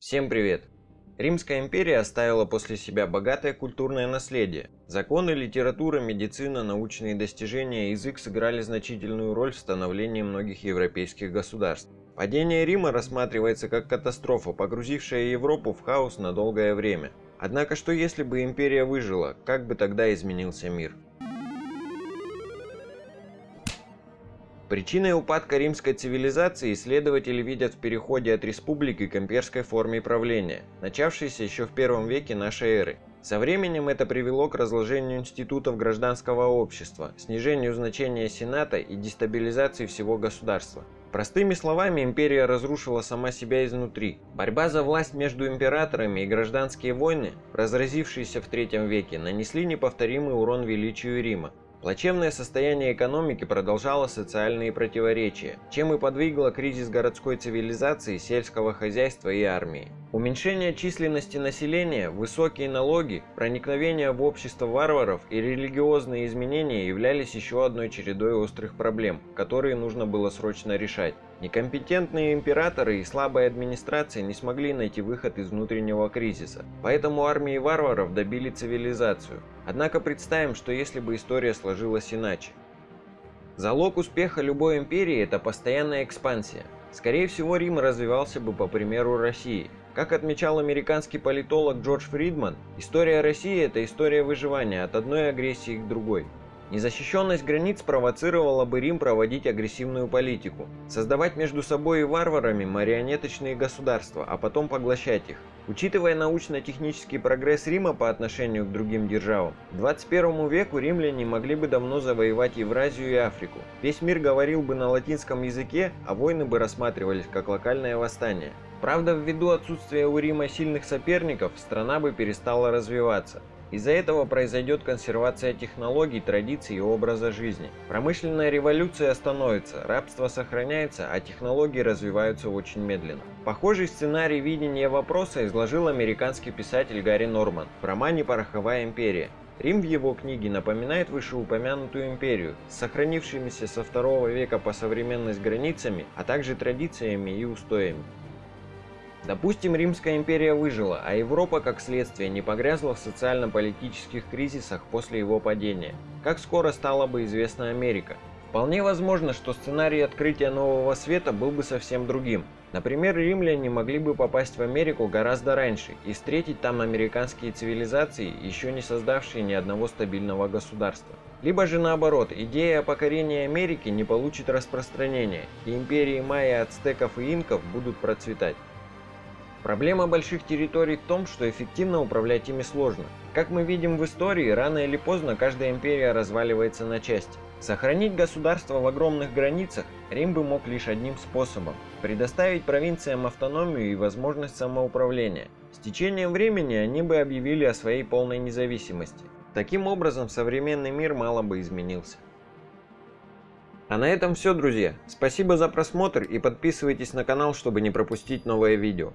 Всем привет! Римская империя оставила после себя богатое культурное наследие. Законы, литература, медицина, научные достижения и язык сыграли значительную роль в становлении многих европейских государств. Падение Рима рассматривается как катастрофа, погрузившая Европу в хаос на долгое время. Однако что если бы империя выжила, как бы тогда изменился мир? Причиной упадка римской цивилизации исследователи видят в переходе от республики к имперской форме правления, начавшейся еще в первом веке нашей эры. Со временем это привело к разложению институтов гражданского общества, снижению значения Сената и дестабилизации всего государства. Простыми словами, империя разрушила сама себя изнутри. Борьба за власть между императорами и гражданские войны, разразившиеся в третьем веке, нанесли неповторимый урон величию Рима. Плачевное состояние экономики продолжало социальные противоречия, чем и подвигло кризис городской цивилизации, сельского хозяйства и армии. Уменьшение численности населения, высокие налоги, проникновение в общество варваров и религиозные изменения являлись еще одной чередой острых проблем, которые нужно было срочно решать. Некомпетентные императоры и слабая администрация не смогли найти выход из внутреннего кризиса, поэтому армии варваров добили цивилизацию. Однако представим, что если бы история сложилась иначе. Залог успеха любой империи – это постоянная экспансия. Скорее всего, Рим развивался бы по примеру России. Как отмечал американский политолог Джордж Фридман, история России – это история выживания от одной агрессии к другой. Незащищенность границ провоцировала бы Рим проводить агрессивную политику, создавать между собой и варварами марионеточные государства, а потом поглощать их. Учитывая научно-технический прогресс Рима по отношению к другим державам, к 21 веку римляне могли бы давно завоевать Евразию и Африку. Весь мир говорил бы на латинском языке, а войны бы рассматривались как локальное восстание. Правда, ввиду отсутствия у Рима сильных соперников, страна бы перестала развиваться. Из-за этого произойдет консервация технологий, традиций и образа жизни. Промышленная революция остановится, рабство сохраняется, а технологии развиваются очень медленно. Похожий сценарий видения вопроса изложил американский писатель Гарри Норман в романе «Пороховая империя». Рим в его книге напоминает вышеупомянутую империю, с сохранившимися со второго века по современность границами, а также традициями и устоями. Допустим, Римская империя выжила, а Европа, как следствие, не погрязла в социально-политических кризисах после его падения. Как скоро стала бы известна Америка? Вполне возможно, что сценарий открытия нового света был бы совсем другим. Например, римляне могли бы попасть в Америку гораздо раньше и встретить там американские цивилизации, еще не создавшие ни одного стабильного государства. Либо же наоборот, идея о покорении Америки не получит распространения, и империи майя, ацтеков и инков будут процветать. Проблема больших территорий в том, что эффективно управлять ими сложно. Как мы видим в истории, рано или поздно каждая империя разваливается на части. Сохранить государство в огромных границах Рим бы мог лишь одним способом – предоставить провинциям автономию и возможность самоуправления. С течением времени они бы объявили о своей полной независимости. Таким образом, современный мир мало бы изменился. А на этом все, друзья. Спасибо за просмотр и подписывайтесь на канал, чтобы не пропустить новое видео.